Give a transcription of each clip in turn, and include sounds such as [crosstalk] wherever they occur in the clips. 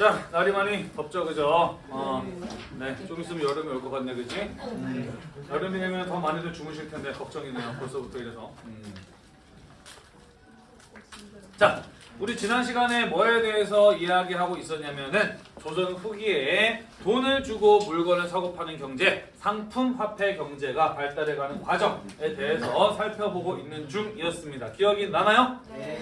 자, 날이 많이 덥죠, 그죠? 어, 네, 좀 있으면 여름이 올 것 같네, 그지? 음, 여름이 되면 더 많이들 주무실 텐데 걱정이네요, 벌써부터 이래서. 음. 자, 우리 지난 시간에 뭐에 대해서 이야기하고 있었냐면은 조선 후기에 돈을 주고 물건을 사고 파는 경제, 상품 화폐 경제가 발달해가는 과정에 대해서 살펴보고 있는 중이었습니다. 기억이 나나요?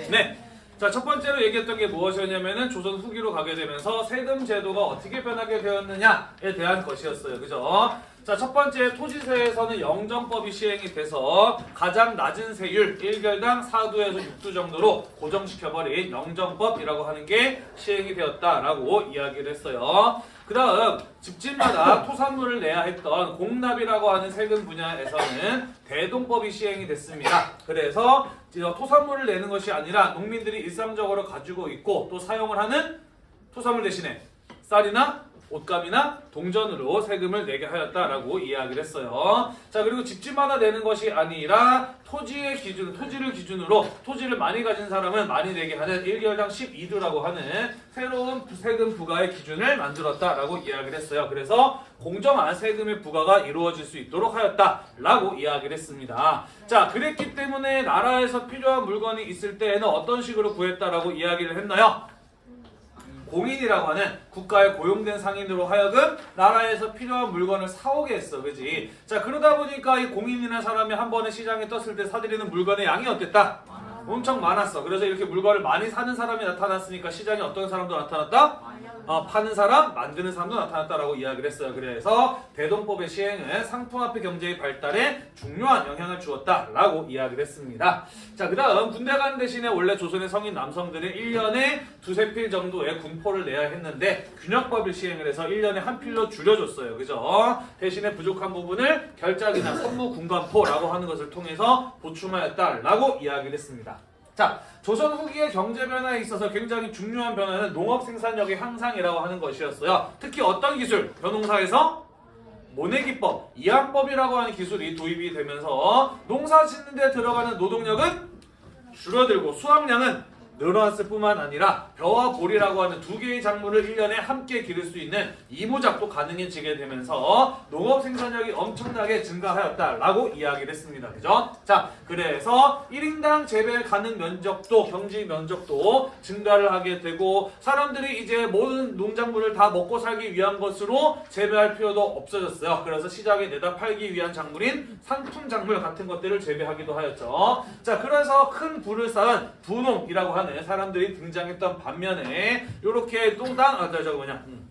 네. 자, 첫 번째로 얘기했던 게 무엇이었냐면은 조선 후기로 가게 되면서 세금 제도가 어떻게 변하게 되었느냐에 대한 것이었어요. 그죠? 자, 첫 번째 토지세에서는 영정법이 시행이 돼서 가장 낮은 세율 1결당 4두에서 6두 정도로 고정시켜버린 영정법이라고 하는 게 시행이 되었다라고 이야기를 했어요. 그 다음 집집마다 [coughs] 토산물을 내야 했던 공납이라고 하는 세금 분야에서는 대동법이 시행이 됐습니다. 그래서 토산물을 내는 것이 아니라 농민들이 일상적으로 가지고 있고 또 사용을 하는 토산물 대신에 쌀이나 옷감이나 동전으로 세금을 내게 하였다라고 이야기를 했어요. 자 그리고 집집마다 내는 것이 아니라 토지의 기준, 토지를 기준으로 토지를 많이 가진 사람은 많이 내게 하는 1개월당 12두라고 하는 새로운 세금 부과의 기준을 만들었다라고 이야기를 했어요. 그래서 공정한 세금의 부과가 이루어질 수 있도록 하였다라고 이야기를 했습니다. 자 그랬기 때문에 나라에서 필요한 물건이 있을 때에는 어떤 식으로 구했다라고 이야기를 했나요? 공인이라고 하는 국가에 고용된 상인으로 하여금 나라에서 필요한 물건을 사오게 했어. 그지? 자, 그러다 보니까 이 공인이라는 사람이 한 번에 시장에 떴을 때 사들이는 물건의 양이 어땠다? 엄청 많았어. 그래서 이렇게 물건을 많이 사는 사람이 나타났으니까 시장에 어떤 사람도 나타났다? 어, 파는 사람, 만드는 사람도 나타났다라고 이야기를 했어요. 그래서 대동법의 시행은 상품화폐 경제의 발달에 중요한 영향을 주었다라고 이야기를 했습니다. 자, 그 다음 군대 가는 대신에 원래 조선의 성인 남성들은 1년에 두세 필 정도의 군포를 내야 했는데 균형법을 시행을 해서 1년에 한 필로 줄여줬어요. 그죠? 대신에 부족한 부분을 결작이나 선무 군관포라고 하는 것을 통해서 보충하였다라고 이야기를 했습니다. 자, 조선 후기의 경제 변화에 있어서 굉장히 중요한 변화는 농업 생산력의 향상이라고 하는 것이었어요. 특히 어떤 기술? 벼농사에서 모내기법, 이항법이라고 하는 기술이 도입이 되면서 농사 짓는 데 들어가는 노동력은 줄어들고 수확량은 늘어났을 뿐만 아니라 벼와 보리라고 하는 두 개의 작물을 1년에 함께 기를 수 있는 이모작도 가능해지게 되면서 농업 생산력이 엄청나게 증가하였다라고 이야기를 했습니다. 그죠? 자, 그래서 1인당 재배 가능 면적도 경지 면적도 증가를 하게 되고 사람들이 이제 모든 농작물을 다 먹고 살기 위한 것으로 재배할 필요도 없어졌어요. 그래서 시장에 내다 팔기 위한 작물인 상품 작물 같은 것들을 재배하기도 하였죠. 자, 그래서 큰 부를 쌓은 분홍이라고 하는 사람들이 등장했던 반면에 이렇게 똥땅 아 저거 뭐냐 음.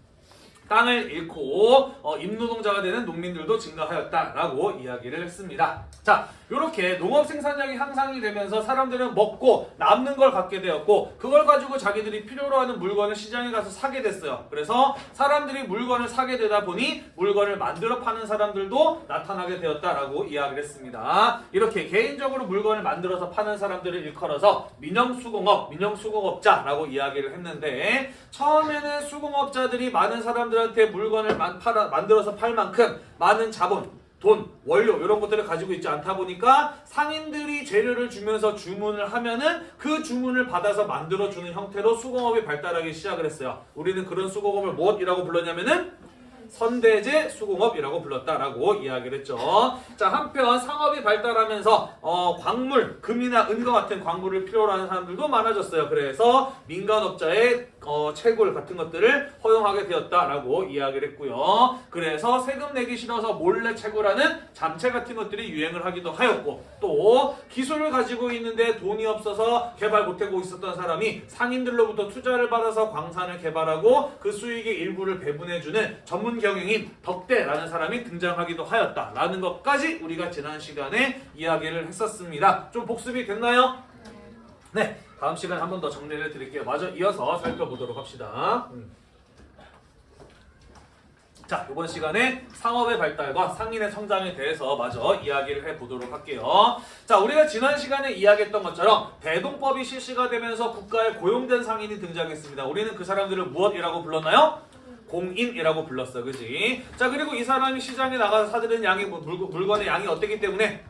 땅을 잃고 어, 임노동자가 되는 농민들도 증가하였다라고 이야기를 했습니다. 자, 이렇게 농업 생산량이 향상이 되면서 사람들은 먹고 남는 걸 갖게 되었고 그걸 가지고 자기들이 필요로 하는 물건을 시장에 가서 사게 됐어요. 그래서 사람들이 물건을 사게 되다 보니 물건을 만들어 파는 사람들도 나타나게 되었다라고 이야기를 했습니다. 이렇게 개인적으로 물건을 만들어서 파는 사람들을 일컬어서 민영수공업, 민영수공업자라고 이야기를 했는데 처음에는 수공업자들이 많은 사람들 한테 물건을 만, 팔아, 만들어서 팔 만큼 많은 자본 돈, 원료 이런 것들을 가지고 있지 않다 보니까 상인들이 재료를 주면서 주문을 하면은 그 주문을 받아서 만들어주는 형태로 수공업이 발달하기 시작을 했어요. 우리는 그런 수공업을 무엇이라고 불렀냐면은 선대제 수공업이라고 불렀다라고 이야기를 했죠. 자 한편 상업이 발달하면서 어, 광물, 금이나 은과 같은 광물을 필요로 하는 사람들도 많아졌어요. 그래서 민간업자의 어, 채굴 같은 것들을 허용하게 되었다라고 이야기를 했고요. 그래서 세금 내기 싫어서 몰래 채굴하는 잠채 같은 것들이 유행을 하기도 하였고 또 기술을 가지고 있는데 돈이 없어서 개발 못하고 있었던 사람이 상인들로부터 투자를 받아서 광산을 개발하고 그 수익의 일부를 배분해주는 전문 경영인 덕대라는 사람이 등장하기도 하였다라는 것까지 우리가 지난 시간에 이야기를 했었습니다. 좀 복습이 됐나요? 네. 다음 시간에 한 번 더 정리를 드릴게요. 마저 이어서 살펴보도록 합시다. 음. 자, 이번 시간에 상업의 발달과 상인의 성장에 대해서 마저 이야기를 해보도록 할게요. 자, 우리가 지난 시간에 이야기했던 것처럼 대동법이 실시가 되면서 국가에 고용된 상인이 등장했습니다. 우리는 그 사람들을 무엇이라고 불렀나요? 공인이라고 불렀어. 그지? 자, 그리고 이 사람이 시장에 나가서 사들인 양이, 뭐 물건의 양이 어땠기 때문에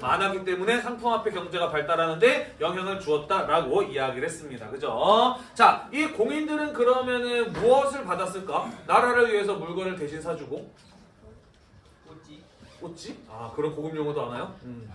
많았기 때문에 상품화폐 경제가 발달하는데 영향을 주었다라고 이야기를 했습니다. 그죠? 자, 이 공인들은 그러면은 무엇을 받았을까? 나라를 위해서 물건을 대신 사주고 뭐지? 꽃지? 아 그런 고급 용어도 아나요? 음.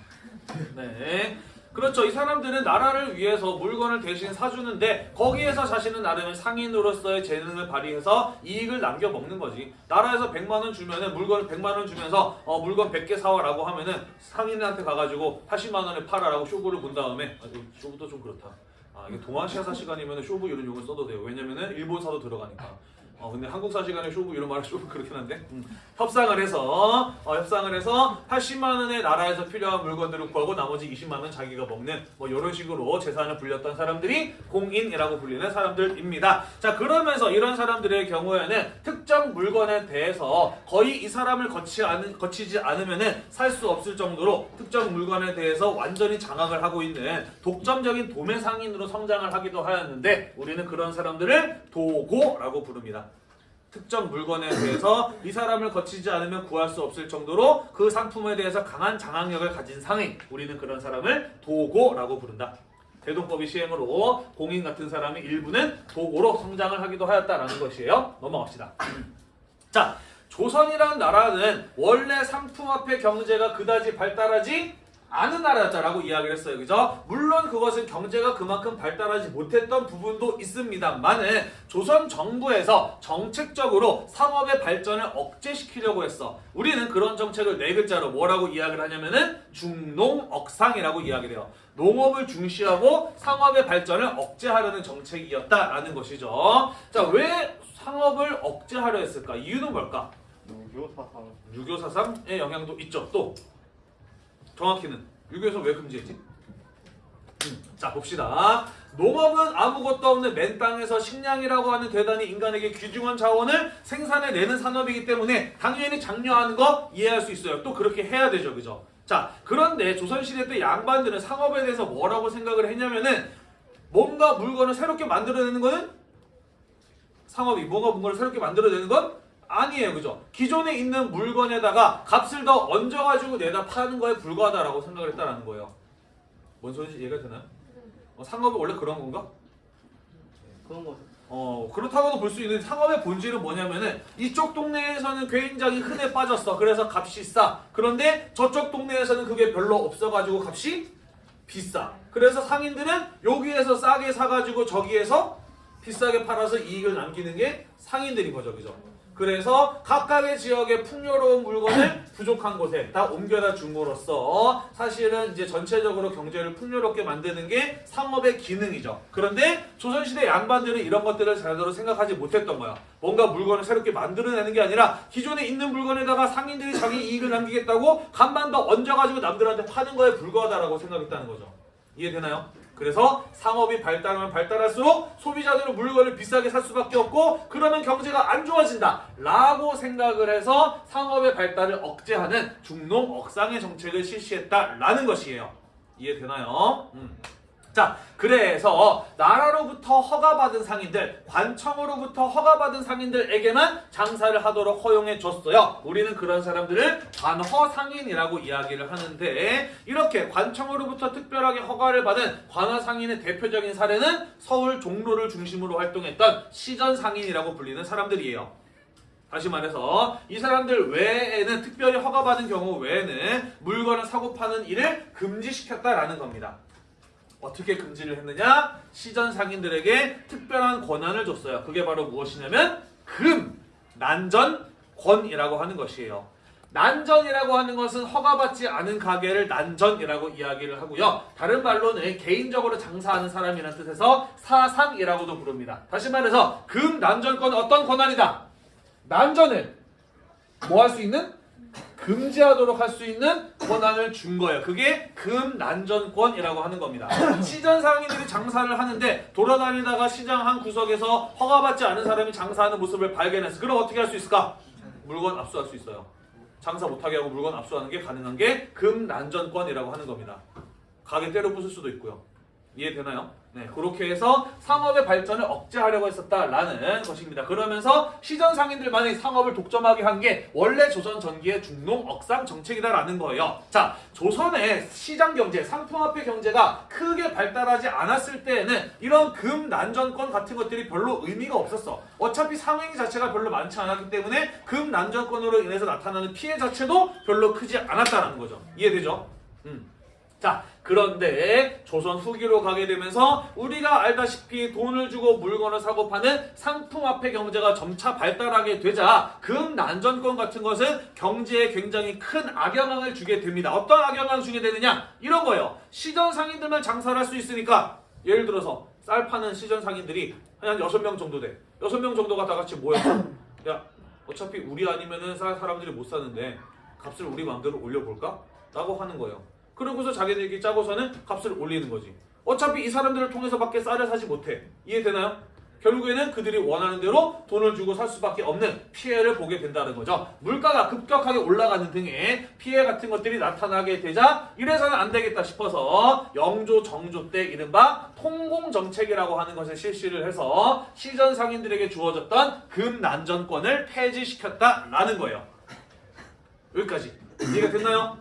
네. 그렇죠. 이 사람들은 나라를 위해서 물건을 대신 사주는데 거기에서 자신은 나름의 상인으로서의 재능을 발휘해서 이익을 남겨 먹는 거지. 나라에서 100만 원 주면은 물건을 100만 원 주면서 어, 물건 100개 사와라고 하면은 상인한테 가가지고 80만 원에 팔아라고 쇼부를 본 다음에 아, 쇼부도 좀 그렇다. 아 이게 동아시아사 시간이면 쇼부 이런 용어 써도 돼요. 왜냐면은 일본사도 들어가니까. 어 근데 한국사 시간에 쇼부 이런 말은 쇼부 그렇긴 한데 음. 협상을 해서 어, 협상을 해서 80만 원의 나라에서 필요한 물건들을 구하고 나머지 20만 원 자기가 먹는 뭐 이런 식으로 재산을 불렸던 사람들이 공인이라고 불리는 사람들입니다. 자 그러면서 이런 사람들의 경우에는 특정 물건에 대해서 거의 이 사람을 거치 않은, 거치지 않으면은 살 수 없을 정도로 특정 물건에 대해서 완전히 장악을 하고 있는 독점적인 도매 상인으로 성장을 하기도 하였는데 우리는 그런 사람들을 도고라고 부릅니다. 특정 물건에 대해서 이 사람을 거치지 않으면 구할 수 없을 정도로 그 상품에 대해서 강한 장악력을 가진 상인 우리는 그런 사람을 도고라고 부른다. 대동법이 시행으로 공인 같은 사람이 일부는 도고로 성장을 하기도 하였다라는 것이에요. 넘어갑시다. [clears throat] 자, 조선이라는 나라는 원래 상품화폐 경제가 그다지 발달하지 않은 나라였다라고 이야기를 했어요. 그죠? 물론 그것은 경제가 그만큼 발달하지 못했던 부분도 있습니다만은 조선 정부에서 정책적으로 상업의 발전을 억제시키려고 했어. 우리는 그런 정책을 네 글자로 뭐라고 이야기를 하냐면은 중농억상이라고 이야기를 해요. 농업을 중시하고 상업의 발전을 억제하려는 정책이었다라는 것이죠. 자, 왜 상업을 억제하려 했을까? 이유는 뭘까? 유교사상 6.25 사상의 영향도 있죠. 또 정확히는 6.25에서 왜 금지했지? 음, 자 봅시다. 농업은 아무것도 없는 맨 땅에서 식량이라고 하는 대단히 인간에게 귀중한 자원을 생산해내는 산업이기 때문에 당연히 장려하는 거 이해할 수 있어요. 또 그렇게 해야 되죠. 그죠? 자 그런데 조선시대 때 양반들은 상업에 대해서 뭐라고 생각을 했냐면은 뭔가 물건을 새롭게 만들어내는 거는 상업이 뭔가 물건을 새롭게 만들어내는 건 아니에요. 그죠? 기존에 있는 물건에다가 값을 더 얹어가지고 내다 파는 거에 불과하다라고 생각을 했다라는 거예요. 뭔 소리인지 이해가 되나요? 어, 상업이 원래 그런 건가? 그런 거. 어 그렇다고도 볼 수 있는 상업의 본질은 뭐냐면은 이쪽 동네에서는 굉장히 흔해 빠졌어 그래서 값이 싸 그런데 저쪽 동네에서는 그게 별로 없어가지고 값이 비싸 그래서 상인들은 여기에서 싸게 사가지고 저기에서 비싸게 팔아서 이익을 남기는 게 상인들인 거죠 그죠 그래서 각각의 지역의 풍요로운 물건을 [clears throat] 부족한 곳에 다 옮겨다 줌으로써 사실은 이제 전체적으로 경제를 풍요롭게 만드는 게 상업의 기능이죠. 그런데 조선시대 양반들은 이런 것들을 제대로 생각하지 못했던 거야. 뭔가 물건을 새롭게 만들어내는 게 아니라 기존에 있는 물건에다가 상인들이 자기 이익을 남기겠다고 간만 더 얹어가지고 남들한테 파는 거에 불과하다라고 생각했다는 거죠. 이해되나요? 그래서 상업이 발달하면 발달할수록 소비자들은 물건을 비싸게 살 수밖에 없고 그러면 경제가 안 좋아진다 라고 생각을 해서 상업의 발달을 억제하는 중농 억상의 정책을 실시했다라는 것이에요. 이해되나요? 음. 자, 그래서 나라로부터 허가받은 상인들, 관청으로부터 허가받은 상인들에게만 장사를 하도록 허용해 줬어요. 우리는 그런 사람들을 관허상인이라고 이야기를 하는데 이렇게 관청으로부터 특별하게 허가를 받은 관허상인의 대표적인 사례는 서울 종로를 중심으로 활동했던 시전상인이라고 불리는 사람들이에요. 다시 말해서 이 사람들 외에는 특별히 허가받은 경우 외에는 물건을 사고 파는 일을 금지시켰다라는 겁니다. 어떻게 금지를 했느냐? 시전 상인들에게 특별한 권한을 줬어요. 그게 바로 무엇이냐면 금, 난전, 권이라고 하는 것이에요. 난전이라고 하는 것은 허가받지 않은 가게를 난전이라고 이야기를 하고요. 다른 말로는 개인적으로 장사하는 사람이라는 뜻에서 사상이라고도 부릅니다. 다시 말해서 금, 난전권 어떤 권한이다? 난전을 뭐 할 수 있는? 금지하도록 할 수 있는 권한을 준 거예요. 그게 금난전권이라고 하는 겁니다. [coughs] 시전 상인들이 장사를 하는데 돌아다니다가 시장 한 구석에서 허가받지 않은 사람이 장사하는 모습을 발견했어. 그럼 어떻게 할 수 있을까? 물건 압수할 수 있어요. 장사 못하게 하고 물건 압수하는 게 가능한 게 금난전권이라고 하는 겁니다. 가게 때려 부술 수도 있고요. 이해되나요? 네, 그렇게 해서 상업의 발전을 억제하려고 했었다라는 것입니다. 그러면서 시전 상인들만이 상업을 독점하게 한 게 원래 조선 전기의 중농 억상 정책이다라는 거예요. 자, 조선의 시장 경제, 상품화폐 경제가 크게 발달하지 않았을 때에는 이런 금 난전권 같은 것들이 별로 의미가 없었어. 어차피 상행 자체가 별로 많지 않았기 때문에 금 난전권으로 인해서 나타나는 피해 자체도 별로 크지 않았다라는 거죠. 이해되죠? 음. 자, 그런데 조선 후기로 가게 되면서 우리가 알다시피 돈을 주고 물건을 사고 파는 상품화폐 경제가 점차 발달하게 되자 금 난전권 같은 것은 경제에 굉장히 큰 악영향을 주게 됩니다. 어떤 악영향을 주게 되느냐? 이런 거예요. 시전 상인들만 장사를 할 수 있으니까 예를 들어서 쌀 파는 시전 상인들이 한 6명 정도 돼. 6명 정도가 다 같이 모여서 야, 어차피 우리 아니면은 쌀 사람들이 못 사는데 값을 우리 마음대로 올려볼까? 라고 하는 거예요. 그러고서 자기들끼리 짜고서는 값을 올리는 거지. 어차피 이 사람들을 통해서밖에 쌀을 사지 못해. 이해되나요? 결국에는 그들이 원하는 대로 돈을 주고 살 수밖에 없는 피해를 보게 된다는 거죠. 물가가 급격하게 올라가는 등의 피해 같은 것들이 나타나게 되자 이래서는 안 되겠다 싶어서 영조 정조 때 이른바 통공정책이라고 하는 것을 실시를 해서 시전 상인들에게 주어졌던 금난전권을 폐지시켰다라는 거예요. 여기까지 이해가 됐나요?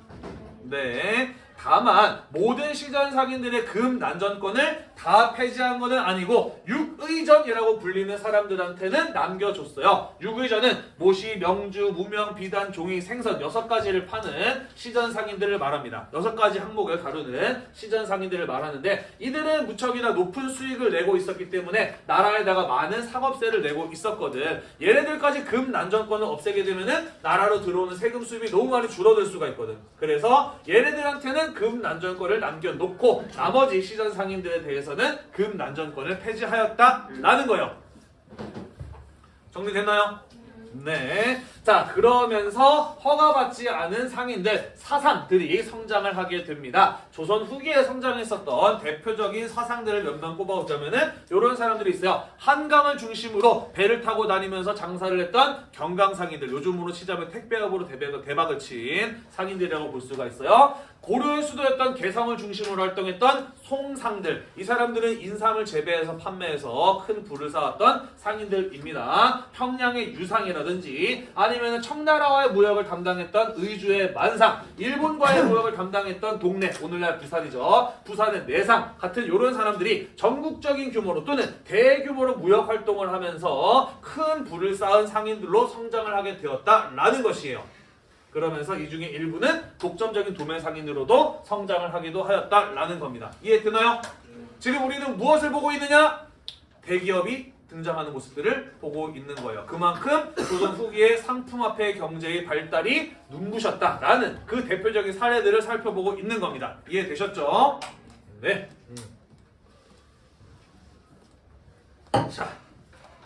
네. 다만 모든 시전 상인들의 금 난전권을 다 폐지한 것은 아니고 육의전이라고 불리는 사람들한테는 남겨줬어요. 육의전은 모시, 명주, 무명, 비단, 종이, 생선 여섯 가지를 파는 시전 상인들을 말합니다. 여섯 가지 항목을 다루는 시전 상인들을 말하는데 이들은 무척이나 높은 수익을 내고 있었기 때문에 나라에다가 많은 상업세를 내고 있었거든. 얘네들까지 금 난전권을 없애게 되면은 나라로 들어오는 세금 수입이 너무 많이 줄어들 수가 있거든. 그래서 얘네들한테는 금 난전권을 남겨놓고 나머지 시전 상인들에 대해서 는 금 난전권을 폐지하였다라는 거예요. 정리됐나요? 네. 자, 그러면서 허가받지 않은 상인들, 사상들이 성장을 하게 됩니다. 조선 후기에 성장했었던 대표적인 사상들을 몇명 꼽아보자면은 이런 사람들이 있어요. 한강을 중심으로 배를 타고 다니면서 장사를 했던 경강상인들, 요즘으로 치자면 택배업으로 대박을 친 상인들이라고 볼 수가 있어요. 고려의 수도였던 개성을 중심으로 활동했던 송상들 이 사람들은 인삼을 재배해서 판매해서 큰 부를 쌓았던 상인들입니다. 평양의 유상이라든지 아니면 청나라와의 무역을 담당했던 의주의 만상 일본과의 무역을 담당했던 동네 오늘날 부산이죠. 부산의 내상 같은 이런 사람들이 전국적인 규모로 또는 대규모로 무역 활동을 하면서 큰 부를 쌓은 상인들로 성장을 하게 되었다라는 것이에요. 그러면서 이 중에 일부는 독점적인 도매 상인으로도 성장을 하기도 하였다라는 겁니다. 이해되나요? 지금 우리는 무엇을 보고 있느냐? 대기업이 등장하는 모습들을 보고 있는 거예요. 그만큼 조선 후기의 상품화폐 경제의 발달이 눈부셨다라는 그 대표적인 사례들을 살펴보고 있는 겁니다. 이해되셨죠? 네. 자,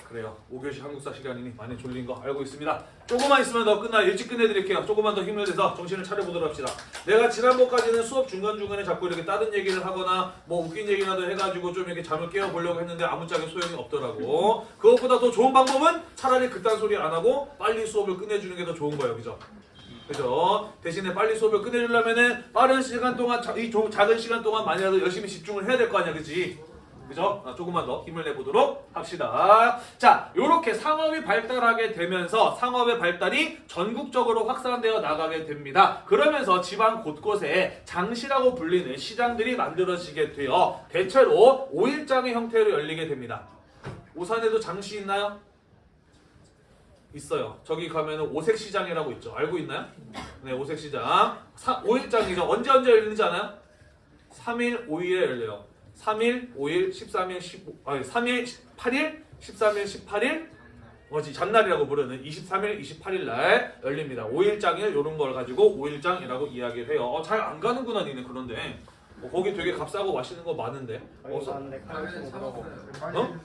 그래요. 5교시 한국사 시간이니 많이 졸린 거 알고 있습니다. 조금만 있으면 더 끝나 일찍 끝내드릴게요. 조금만 더 힘을 내서 정신을 차려보도록 합시다. 내가 지난번까지는 수업 중간중간에 자꾸 이렇게 다른 얘기를 하거나 뭐 웃긴 얘기라도 해가지고 좀 이렇게 잠을 깨워보려고 했는데 아무짝에 소용이 없더라고. 그것보다 더 좋은 방법은 차라리 그딴 소리 안 하고 빨리 수업을 끝내주는 게 더 좋은 거예요. 그죠? 그죠? 대신에 빨리 수업을 끝내주려면은 빠른 시간 동안 자- 이 조- 작은 시간 동안 만이라도 열심히 집중을 해야 될 거 아니야, 그지? 그죠? 아, 조금만 더 힘을 내보도록 합시다. 자, 요렇게 상업이 발달하게 되면서 상업의 발달이 전국적으로 확산되어 나가게 됩니다. 그러면서 지방 곳곳에 장시라고 불리는 시장들이 만들어지게 되어 대체로 오일장의 형태로 열리게 됩니다. 오산에도 장시 있나요? 있어요. 저기 가면은 오색시장이라고 있죠. 알고 있나요? 네, 오색시장. 사, 5일장이죠. 언제 언제 열리는지 아나요? 3일, 5일에 열려요. 3일, 5일, 13일, 15, 아니 3일, 8일, 13일, 18일 뭐지 장날이라고 부르는 23일, 28일 날 열립니다. 5일장을 이런 걸 가지고 5일장이라고 이야기를 해요. 어, 잘 안 가는구나 니네 그런데. 어, 거기 되게 값싸고 맛있는 거 많은데. 어서. 어?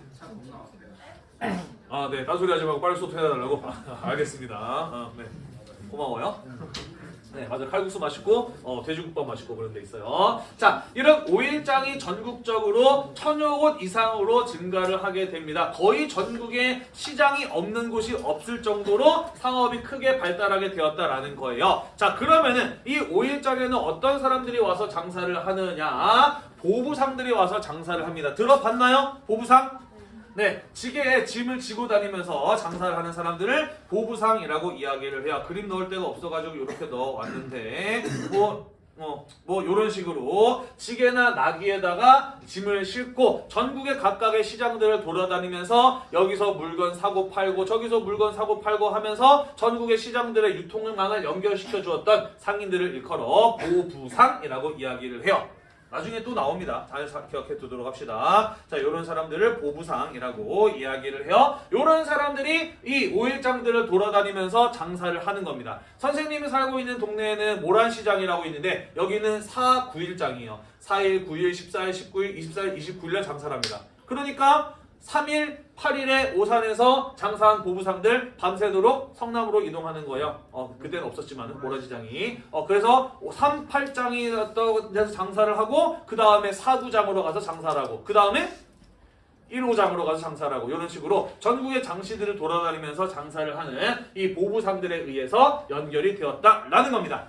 아, 네. 딴소리 하지 말고 빨리 수업 해달라고? 아, [laughs] 알겠습니다. 아, 네. 고마워요. 네, 맞아. 칼국수 맛있고, 어, 돼지국밥 맛있고 그런 데 있어요. 자, 이런 오일장이 전국적으로 천여 곳 이상으로 증가를 하게 됩니다. 거의 전국에 시장이 없는 곳이 없을 정도로 상업이 크게 발달하게 되었다라는 거예요. 자, 그러면은 이 오일장에는 어떤 사람들이 와서 장사를 하느냐? 보부상들이 와서 장사를 합니다. 들어봤나요? 보부상? 네, 지게에 짐을 지고 다니면서 장사를 하는 사람들을 보부상이라고 이야기를 해요. 그림 넣을 데가 없어가지고 이렇게 넣어왔는데 뭐 어, 뭐 이런 식으로 지게나 나귀에다가 짐을 싣고 전국의 각각의 시장들을 돌아다니면서 여기서 물건 사고 팔고 저기서 물건 사고 팔고 하면서 전국의 시장들의 유통망을 연결시켜 주었던 상인들을 일컬어 보부상이라고 이야기를 해요. 나중에 또 나옵니다. 잘 사- 기억해 두도록 합시다. 자, 이런 사람들을 보부상이라고 이야기를 해요. 이런 사람들이 이 오일장들을 돌아다니면서 장사를 하는 겁니다. 선생님이 살고 있는 동네에는 모란시장이라고 있는데 여기는 4, 9일장이에요. 4일, 9일, 14일, 19일, 24일, 29일날 장사를 합니다. 그러니까 3일, 8일에 오산에서 장사한 보부상들 밤새도록 성남으로 이동하는 거예요. 어, 그때는 없었지만 모란시장이. 어, 그래서 3, 8장이 어떤 데서 장사를 하고 그 다음에 4, 9장으로 가서 장사를 하고 그 다음에 1호장으로 가서 장사를 하고 이런 식으로 전국의 장시들을 돌아다니면서 장사를 하는 이 보부상들에 의해서 연결이 되었다라는 겁니다.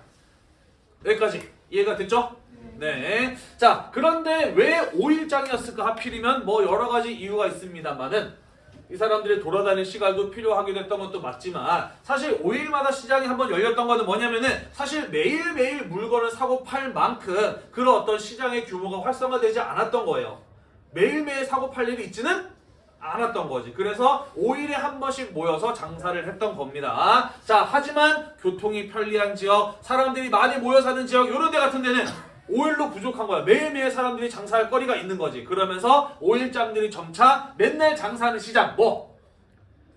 여기까지 이해가 됐죠? 네. 자, 그런데 왜 5일장이었을까 하필이면 뭐 여러 가지 이유가 있습니다만은 이 사람들이 돌아다닐 시간도 필요하기도 했던 것도 맞지만 사실 5일마다 시장이 한번 열렸던 거는 뭐냐면은 사실 매일매일 물건을 사고 팔 만큼 그런 어떤 시장의 규모가 활성화되지 않았던 거예요. 매일매일 사고 팔 일이 있지는 않았던 거지. 그래서 5일에 한 번씩 모여서 장사를 했던 겁니다. 자, 하지만 교통이 편리한 지역, 사람들이 많이 모여 사는 지역, 이런 데 같은 데는 5일로 부족한 거야. 매일매일 사람들이 장사할 거리가 있는 거지. 그러면서 5일장들이 점차 맨날 장사하는 시장, 뭐?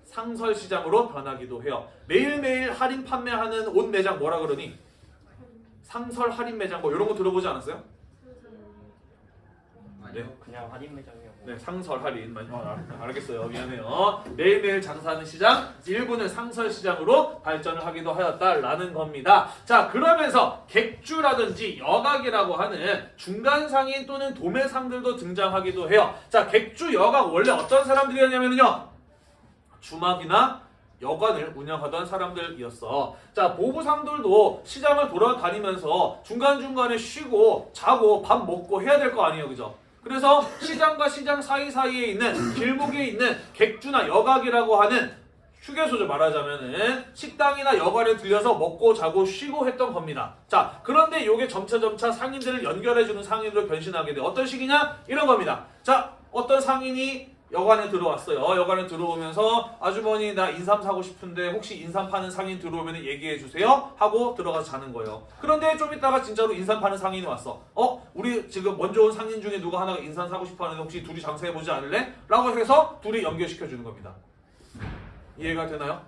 상설시장으로 변하기도 해요. 매일매일 할인 판매하는 옷 매장 뭐라 그러니? 상설 할인 매장 뭐 이런 거 들어보지 않았어요? 아니요 그냥 할인 매장이요. 네, 상설 할인. 많이- 어, 알- 알겠어요. 미안해요. 매일매일 장사하는 시장, 일부는 상설 시장으로 발전을 하기도 하였다라는 겁니다. 자, 그러면서 객주라든지 여각이라고 하는 중간 상인 또는 도매 상들도 등장하기도 해요. 자, 객주, 여각 원래 어떤 사람들이었냐면요. 주막이나 여관을 운영하던 사람들이었어. 자, 보부상들도 시장을 돌아다니면서 중간중간에 쉬고 자고 밥 먹고 해야 될 거 아니에요. 그죠? 그래서 시장과 시장 사이사이에 있는 길목에 있는 객주나 여각이라고 하는 휴게소죠 말하자면은 식당이나 여관에 들려서 먹고 자고 쉬고 했던 겁니다. 자 그런데 이게 점차점차 상인들을 연결해주는 상인으로 변신하게 돼. 어떤 식이냐? 이런 겁니다. 자 어떤 상인이 여관에 들어왔어요. 여관에 들어오면서 아주머니 나 인삼 사고 싶은데 혹시 인삼 파는 상인 들어오면 얘기해 주세요 하고 들어가서 자는 거예요. 그런데 좀 있다가 진짜로 인삼 파는 상인이 왔어. 어 우리 지금 먼저 온 상인 중에 누가 하나가 인삼 사고 싶어 하는데 혹시 둘이 장사해 보지 않을래? 라고 해서 둘이 연결시켜 주는 겁니다. 이해가 되나요?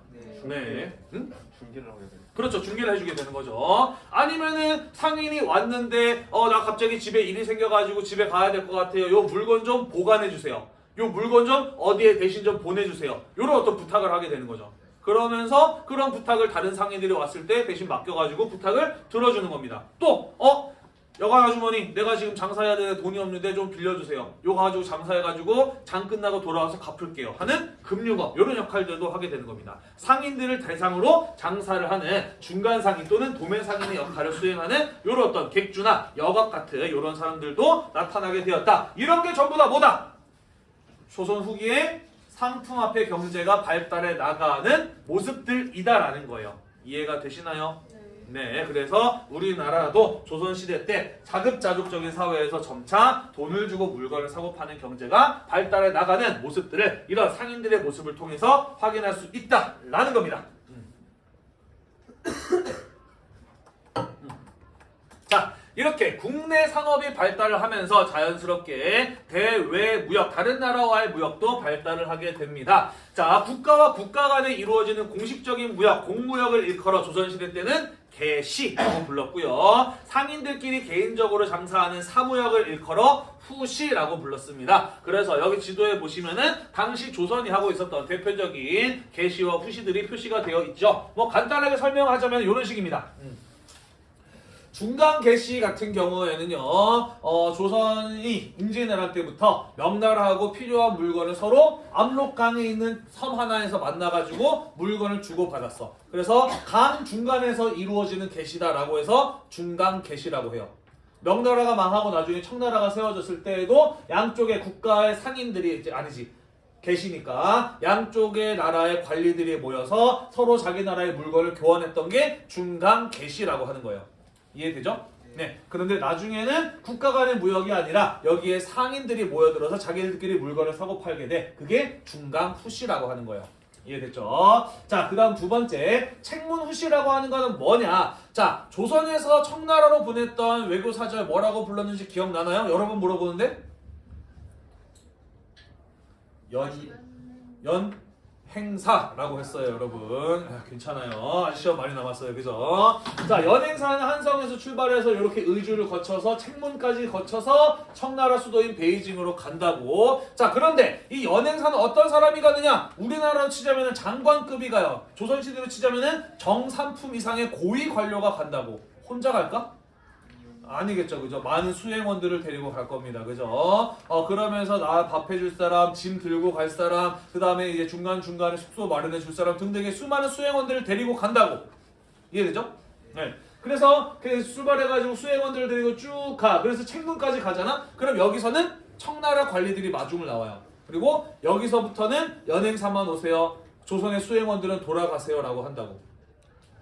네. 네. 응? 중계를 하게 돼요. 그렇죠. 중개를 해주게 되는 거죠. 아니면은 상인이 왔는데 어 나 갑자기 집에 일이 생겨가지고 집에 가야 될 것 같아요. 요 물건 좀 보관해 주세요. 요 물건 좀 어디에 대신 좀 보내주세요. 요런 어떤 부탁을 하게 되는 거죠. 그러면서 그런 부탁을 다른 상인들이 왔을 때 대신 맡겨가지고 부탁을 들어주는 겁니다. 또 어? 여관 아주머니 내가 지금 장사해야 되는데 돈이 없는데 좀 빌려주세요. 요거 가지고 장사해가지고 장 끝나고 돌아와서 갚을게요. 하는 금융업 이런 역할들도 하게 되는 겁니다. 상인들을 대상으로 장사를 하는 중간 상인 또는 도매 상인의 역할을 수행하는 이런 어떤 객주나 여각 같은 이런 사람들도 나타나게 되었다. 이런 게 전부 다 뭐다? 조선 후기에 상품화폐 경제가 발달해 나가는 모습들이다라는 거예요. 이해가 되시나요? 네, 그래서 우리나라도 조선시대 때 자급자족적인 사회에서 점차 돈을 주고 물건을 사고 파는 경제가 발달해 나가는 모습들을 이런 상인들의 모습을 통해서 확인할 수 있다라는 겁니다. 음. 음. 자, 이렇게 국내 산업이 발달을 하면서 자연스럽게 대외 무역, 다른 나라와의 무역도 발달을 하게 됩니다. 자, 국가와 국가 간에 이루어지는 공식적인 무역, 공무역을 일컬어 조선시대 때는 개시라고 불렀고요. 상인들끼리 개인적으로 장사하는 사무역을 일컬어 후시라고 불렀습니다. 그래서 여기 지도에 보시면은 당시 조선이 하고 있었던 대표적인 개시와 후시들이 표시가 되어 있죠. 뭐 간단하게 설명하자면 이런 식입니다. 음. 중간 개시 같은 경우에는요, 어, 조선이 임진왜란 때부터 명나라하고 필요한 물건을 서로 압록강에 있는 섬 하나에서 만나가지고 물건을 주고받았어. 그래서 강 중간에서 이루어지는 개시다라고 해서 중간 개시라고 해요. 명나라가 망하고 나중에 청나라가 세워졌을 때에도 양쪽의 국가의 상인들이 아니지 계시니까 양쪽의 나라의 관리들이 모여서 서로 자기 나라의 물건을 교환했던 게 중간 계시라고 하는 거예요. 이해되죠? 네. 그런데 나중에는 국가 간의 무역이 아니라 여기에 상인들이 모여들어서 자기들끼리 물건을 사고 팔게 돼. 그게 중간 후시라고 하는 거예요. 이해됐죠? 자, 그 다음 두 번째, 책문 후시라고 하는 거는 뭐냐? 자, 조선에서 청나라로 보냈던 외교 사절 뭐라고 불렀는지 기억나나요? 여러 번 물어보는데? 연, 연, 행사라고 했어요, 여러분. 아, 괜찮아요. 시험 많이 남았어요, 그죠? 자, 연행사는 한성에서 출발해서 이렇게 의주를 거쳐서 책문까지 거쳐서 청나라 수도인 베이징으로 간다고. 자, 그런데 이 연행사는 어떤 사람이 가느냐? 우리나라로 치자면 장관급이 가요. 조선시대로 치자면 정삼품 이상의 고위 관료가 간다고. 혼자 갈까? 아니겠죠, 그죠? 많은 수행원들을 데리고 갈 겁니다, 그죠? 어 그러면서 나 밥 해줄 사람, 짐 들고 갈 사람, 그 다음에 이제 중간 중간에 숙소 마련해 줄 사람 등등의 수많은 수행원들을 데리고 간다고 이해되죠? 네. 그래서 그 출발해가지고 수행원들을 데리고 쭉 가. 그래서 책문까지 가잖아. 그럼 여기서는 청나라 관리들이 마중을 나와요. 그리고 여기서부터는 연행사만 오세요. 조선의 수행원들은 돌아가세요 라고 한다고.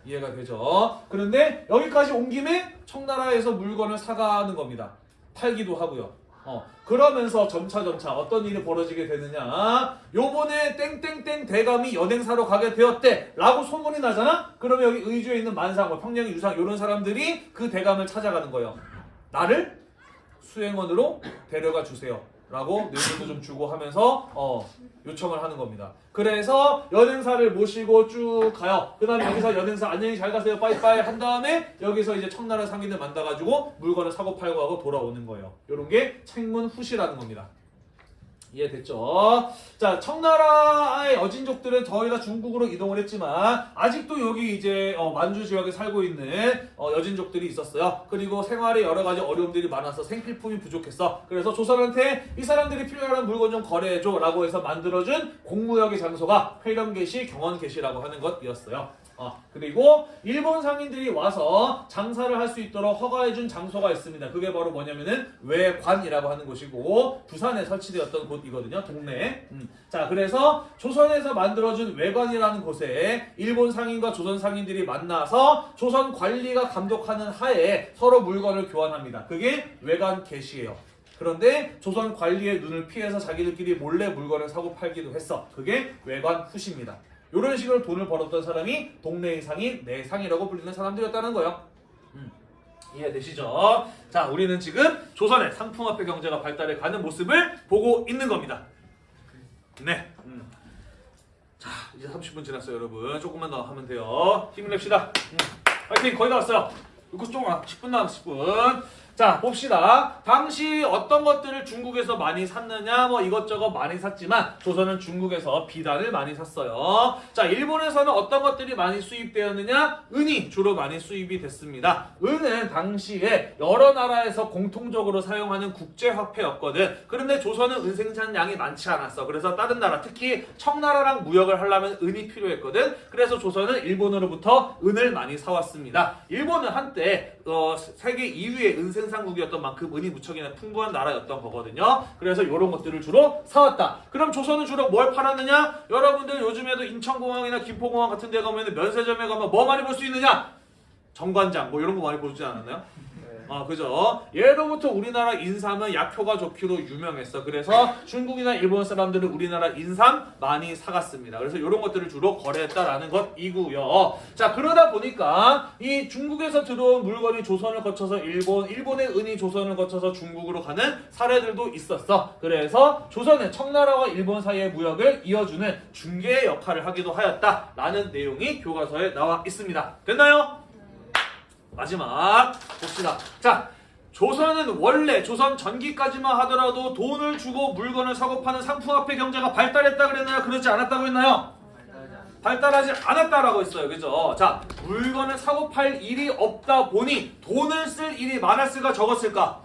이해가 되죠? 그런데 여기까지 온 김에 청나라에서 물건을 사가는 겁니다. 팔기도 하고요. 어, 그러면서 점차 점차 어떤 일이 벌어지게 되느냐? 요번에 땡땡땡 대감이 연행사로 가게 되었대. 라고 소문이 나잖아? 그러면 여기 의주에 있는 만상, 뭐 평양 유상 이런 사람들이 그 대감을 찾아가는 거예요. 나를 수행원으로 데려가 주세요. 라고 뇌물도 좀 주고 하면서 어, 요청을 하는 겁니다. 그래서 연행사를 모시고 쭉 가요. 그 다음에 여기서 연행사 안녕히 잘 가세요 빠이빠이 한 다음에 여기서 이제 청나라 상인들 만나가지고 물건을 사고 팔고 하고 돌아오는 거예요. 요런 게 책문 후시라는 겁니다. 이해됐죠? 자, 청나라의 어진족들은 거의 다 중국으로 이동을 했지만 아직도 여기 이제 어, 만주 지역에 살고 있는 어, 여진족들이 있었어요. 그리고 생활에 여러 가지 어려움들이 많아서 생필품이 부족했어. 그래서 조선한테 이 사람들이 필요한 물건 좀 거래해줘 라고 해서 만들어준 공무역의 장소가 회령계시, 경원계시라고 하는 것이었어요. 어, 그리고 일본 상인들이 와서 장사를 할 수 있도록 허가해준 장소가 있습니다. 그게 바로 뭐냐면은 외관이라고 하는 곳이고 부산에 설치되었던 곳이거든요. 동네에. 음. 자, 그래서 조선에서 만들어준 외관이라는 곳에 일본 상인과 조선 상인들이 만나서 조선 관리가 감독하는 하에 서로 물건을 교환합니다. 그게 외관 개시예요. 그런데 조선 관리의 눈을 피해서 자기들끼리 몰래 물건을 사고 팔기도 했어. 그게 외관 후시입니다. 이런 식으로 돈을 벌었던 사람이 동네의 상인, 내상이라고 불리는 사람들이었다는 거예요. 음, 이해되시죠? 자, 우리는 지금 조선의 상품화폐 경제가 발달해 가는 모습을 보고 있는 겁니다. 네. 음. 자, 이제 30분 지났어요, 여러분. 조금만 더 하면 돼요. 힘을 냅시다. 음. 파이팅! 거의 다 왔어요. 이거 조금 10분 남았어, 10분. 자, 봅시다. 당시 어떤 것들을 중국에서 많이 샀느냐, 뭐 이것저것 많이 샀지만 조선은 중국에서 비단을 많이 샀어요. 자, 일본에서는 어떤 것들이 많이 수입되었느냐? 은이 주로 많이 수입이 됐습니다. 은은 당시에 여러 나라에서 공통적으로 사용하는 국제화폐였거든. 그런데 조선은 은 생산량이 많지 않았어. 그래서 다른 나라, 특히 청나라랑 무역을 하려면 은이 필요했거든. 그래서 조선은 일본으로부터 은을 많이 사왔습니다. 일본은 한때 어, 세계 2위의 은생 산국이었던 만큼 은이 무척이나 풍부한 나라였던 거거든요. 그래서 이런 것들을 주로 사왔다. 그럼 조선은 주로 뭘 팔았느냐? 여러분들 요즘에도 인천공항이나 김포공항 같은 데 가면 면세점에 가면 뭐 많이 볼 수 있느냐? 정관장 뭐 이런 거 많이 보지 않았나요? 네. 아, 그죠? 예로부터 우리나라 인삼은 약효가 좋기로 유명했어. 그래서 중국이나 일본 사람들은 우리나라 인삼 많이 사갔습니다. 그래서 이런 것들을 주로 거래했다라는 것이고요. 자, 그러다 보니까 이 중국에서 들어온 물건이 조선을 거쳐서 일본, 일본의 은이 조선을 거쳐서 중국으로 가는 사례들도 있었어. 그래서 조선은 청나라와 일본 사이의 무역을 이어주는 중개의 역할을 하기도 하였다라는 내용이 교과서에 나와 있습니다. 됐나요? 마지막 봅시다. 자, 조선은 원래 조선 전기까지만 하더라도 돈을 주고 물건을 사고 파는 상품화폐 경제가 발달했다 그랬나요? 그러지 않았다고 했나요? 발달하지 않았다라고 했어요. 그죠? 자, 물건을 사고 팔 일이 없다 보니 돈을 쓸 일이 많았을까 적었을까?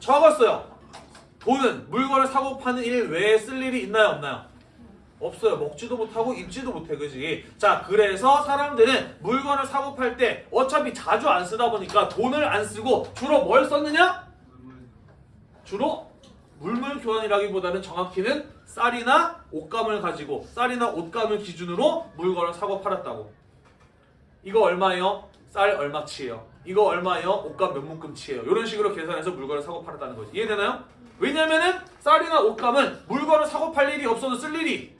적었어요. 돈은 물건을 사고 파는 일 외에 쓸 일이 있나요? 없나요? 없어요. 먹지도 못하고 입지도 못해, 그지? 자, 그래서 사람들은 물건을 사고 팔 때 어차피 자주 안 쓰다 보니까 돈을 안 쓰고 주로 뭘 썼느냐? 주로 물물 교환이라기보다는 정확히는 쌀이나 옷감을 가지고 쌀이나 옷감을 기준으로 물건을 사고 팔았다고. 이거 얼마예요? 쌀 얼마치예요? 이거 얼마예요? 옷감 몇 묶음치예요? 이런 식으로 계산해서 물건을 사고 팔았다는 거지. 이해되나요? 왜냐면은 쌀이나 옷감은 물건을 사고 팔 일이 없어도 쓸 일이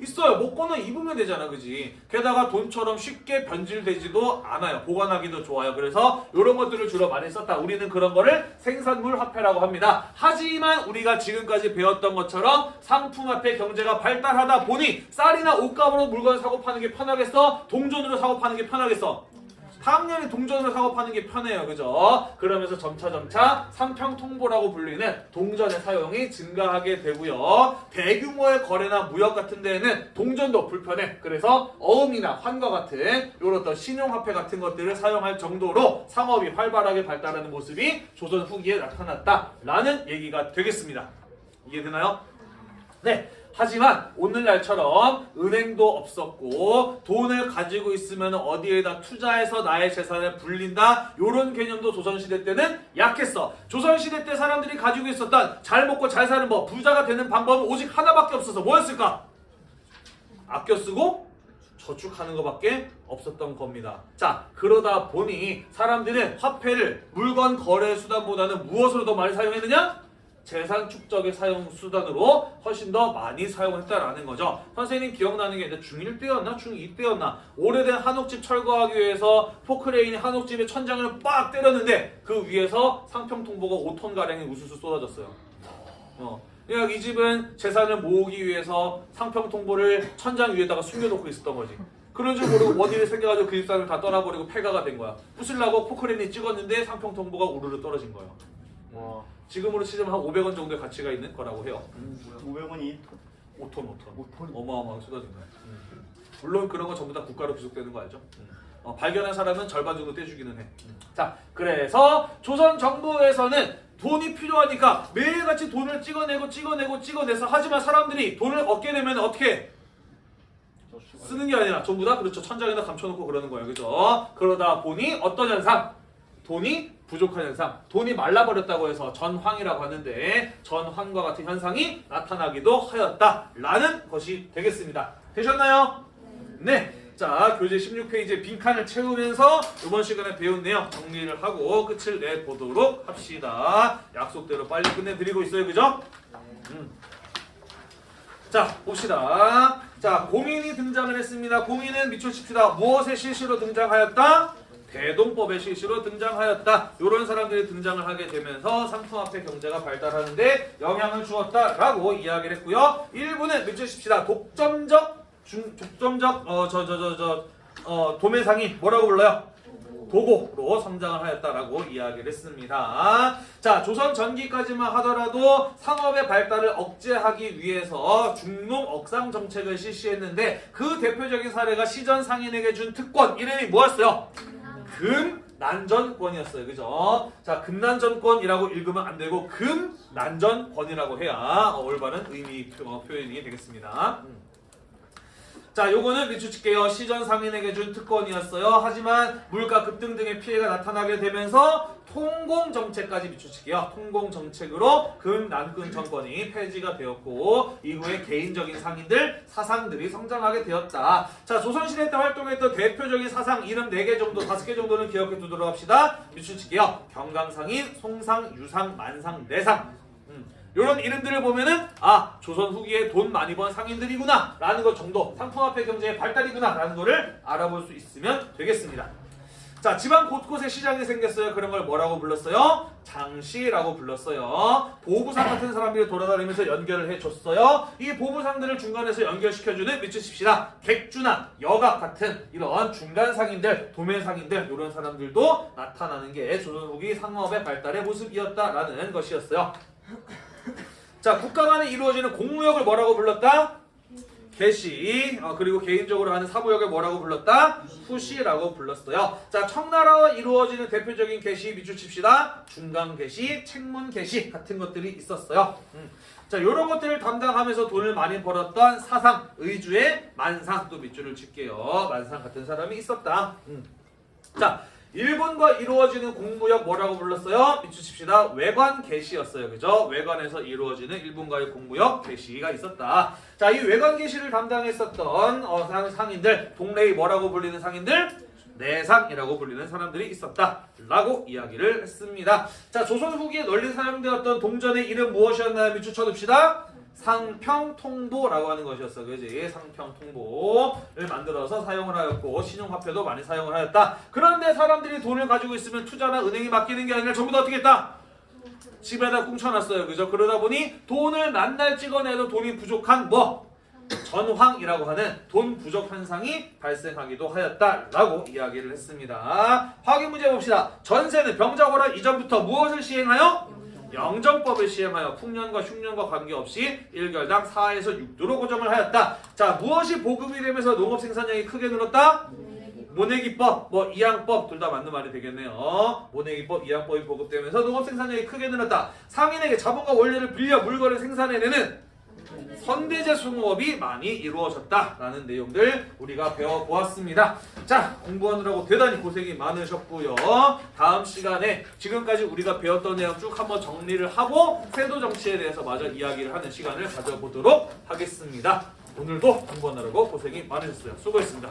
있어요. 먹고는 입으면 되잖아, 그지? 게다가 돈처럼 쉽게 변질되지도 않아요. 보관하기도 좋아요. 그래서 이런 것들을 주로 많이 썼다. 우리는 그런 거를 생산물 화폐라고 합니다. 하지만 우리가 지금까지 배웠던 것처럼 상품 화폐 경제가 발달하다 보니 쌀이나 옷감으로 물건을 사고 파는 게 편하겠어? 동전으로 사고 파는 게 편하겠어? 당연히 동전으로 사고 파는 게 편해요. 그죠? 그러면서 점차점차 상평통보라고 불리는 동전의 사용이 증가하게 되고요. 대규모의 거래나 무역 같은 데에는 동전도 불편해. 그래서 어음이나 환과 같은 이런 신용화폐 같은 것들을 사용할 정도로 상업이 활발하게 발달하는 모습이 조선 후기에 나타났다라는 얘기가 되겠습니다. 이해되나요? 네. 하지만 오늘날처럼 은행도 없었고 돈을 가지고 있으면 어디에다 투자해서 나의 재산을 불린다 이런 개념도 조선시대 때는 약했어 조선시대 때 사람들이 가지고 있었던 잘 먹고 잘 사는 법 부자가 되는 방법은 오직 하나밖에 없어서 뭐였을까? 아껴 쓰고 저축하는 것밖에 없었던 겁니다. 자, 그러다 보니 사람들은 화폐를 물건 거래 수단보다는 무엇으로 더 많이 사용했느냐? 재산 축적의 사용 수단으로 훨씬 더 많이 사용했다라는 거죠. 선생님 기억나는 게 이제 중1 때였나 중2 때였나 오래된 한옥집 철거하기 위해서 포크레인이 한옥집의 천장을 빡 때렸는데 그 위에서 상평통보가 5톤 가량의 우수수 쏟아졌어요. 어. 그러니까 이 집은 재산을 모으기 위해서 상평통보를 천장 위에다가 숨겨놓고 있었던 거지. 그런 줄 모르고 원인이 생겨가지고 그 집사람을 다 떠나버리고 폐가가 된 거야. 부술라고 포크레인이 찍었는데 상평통보가 우르르 떨어진 거예요. 와, 지금으로 치자면 한 500원 정도의 가치가 있는 거라고 해요. 500원이 5톤, 5톤. 5톤. 어마어마하게 쏟아진 거야. 음. 물론 그런 거 전부 다 국가로 귀속되는 거 알죠? 음. 어, 발견한 사람은 절반 정도 떼주기는 해. 음. 자, 그래서 조선 정부에서는 돈이 필요하니까 매일같이 돈을 찍어내고 찍어내고 찍어내서 하지만 사람들이 돈을 얻게 되면 어떻게 해? 쓰는 게 아니라 전부 다 그렇죠 천장에다 감춰놓고 그러는 거예요 그죠 그러다 보니 어떤 현상 돈이 부족한 현상 돈이 말라버렸다고 해서 전황이라고 하는데 전황과 같은 현상이 나타나기도 하였다라는 것이 되겠습니다 되셨나요? 네 자 교재 16페이지 빈칸을 채우면서 이번 시간에 배운 내용 정리를 하고 끝을 내보도록 합시다 약속대로 빨리 끝내드리고 있어요 그죠? 음. 자 봅시다. 자 공인이 등장을 했습니다. 공인은 미초칩시다. 무엇의 실시로 등장하였다? 대동법의 실시로 등장하였다. 이런 사람들이 등장을 하게 되면서 상품화폐 경제가 발달하는데 영향을 주었다라고 이야기를 했고요. 일부는 미초칩시다. 독점적 중 독점적 어 저 저 저 저 어 도매상이 뭐라고 불러요? 도곡으로 성장을 하였다라고 이야기를 했습니다. 자, 조선 전기까지만 하더라도 상업의 발달을 억제하기 위해서 중농 억상 정책을 실시했는데 그 대표적인 사례가 시전 상인에게 준 특권 이름이 뭐였어요? 금 난전권이었어요. 그죠? 자, 금난전권이라고 읽으면 안 되고 금난전권이라고 해야 올바른 의미 표- 어, 표현이 되겠습니다. 음. 자, 요거는 비추칠게요. 시전 상인에게 준 특권이었어요. 하지만 물가 급등 등의 피해가 나타나게 되면서 통공 정책까지 비추칠게요. 통공 정책으로 금난근 정권이 폐지가 되었고 이후에 개인적인 상인들 사상들이 성장하게 되었다. 자, 조선시대 때 활동했던 대표적인 사상 이름 4개 정도, 5개 정도는 기억해 두도록 합시다. 비추칠게요. 경강상인, 송상, 유상, 만상, 내상. 음. 이런 이름들을 보면은 아 조선 후기에 돈 많이 번 상인들이구나 라는 것 정도 상품화폐 경제의 발달이구나 라는 거를 알아볼 수 있으면 되겠습니다 자 지방 곳곳에 시장이 생겼어요 그런 걸 뭐라고 불렀어요? 장시라고 불렀어요 보부상 같은 사람들이 돌아다니면서 연결을 해줬어요 이 보부상들을 중간에서 연결시켜주는 미치십시다 객주나 여각 같은 이런 중간 상인들 도매 상인들 이런 사람들도 나타나는 게 조선 후기 상업의 발달의 모습이었다라는 것이었어요 자, 국가 간에 이루어지는 공무역을 뭐라고 불렀다? 개시 어, 그리고 개인적으로 하는 사무역을 뭐라고 불렀다? 후시라고 불렀어요. 자 청나라와 이루어지는 대표적인 개시 밑줄 칩시다. 중간 개시, 책문 개시 같은 것들이 있었어요. 음. 자 이런 것들을 담당하면서 돈을 많이 벌었던 사상 의주의 만상 또 밑줄을 칠게요. 만상 같은 사람이 있었다. 음. 자 일본과 이루어지는 공무역 뭐라고 불렀어요? 밑줄 칩시다. 외관 개시였어요. 그죠? 외관에서 이루어지는 일본과의 공무역 개시가 있었다. 자, 이 외관 개시를 담당했었던 어, 상, 상인들, 동네의 뭐라고 불리는 상인들? 내상이라고 불리는 사람들이 있었다. 라고 이야기를 했습니다. 자, 조선 후기에 널리 사용되었던 동전의 이름 무엇이었나요? 밑줄 쳐둡시다. 상평통보라고 하는 것이었어. 그지? 상평통보를 만들어서 사용을 하였고 신용화폐도 많이 사용을 하였다. 그런데 사람들이 돈을 가지고 있으면 투자나 은행에 맡기는 게 아니라 전부 다 어떻게 했다? 집에다 꿍쳐놨어요. 그죠? 그러다 보니 돈을 만날 찍어내도 돈이 부족한 뭐? 전황이라고 하는 돈 부족 현상이 발생하기도 하였다라고 이야기를 했습니다. 확인 문제 봅시다. 전세는 병자호란 이전부터 무엇을 시행하여? 영정법을 시행하여 풍년과 흉년과 관계없이 1결당 4에서 6도로 고정을 하였다. 자, 무엇이 보급이 되면서 농업 생산량이 크게 늘었다? 모내기법, 뭐 이양법 둘 다 맞는 말이 되겠네요. 모내기법, 이양법이 보급되면서 농업 생산량이 크게 늘었다. 상인에게 자본과 원료를 빌려 물건을 생산해내는 선대제 수공업이 많이 이루어졌다라는 내용들 우리가 배워보았습니다. 자, 공부하느라고 대단히 고생이 많으셨고요. 다음 시간에 지금까지 우리가 배웠던 내용 쭉 한번 정리를 하고 세도 정치에 대해서 마저 이야기를 하는 시간을 가져보도록 하겠습니다. 오늘도 공부하느라고 고생이 많으셨어요. 수고했습니다.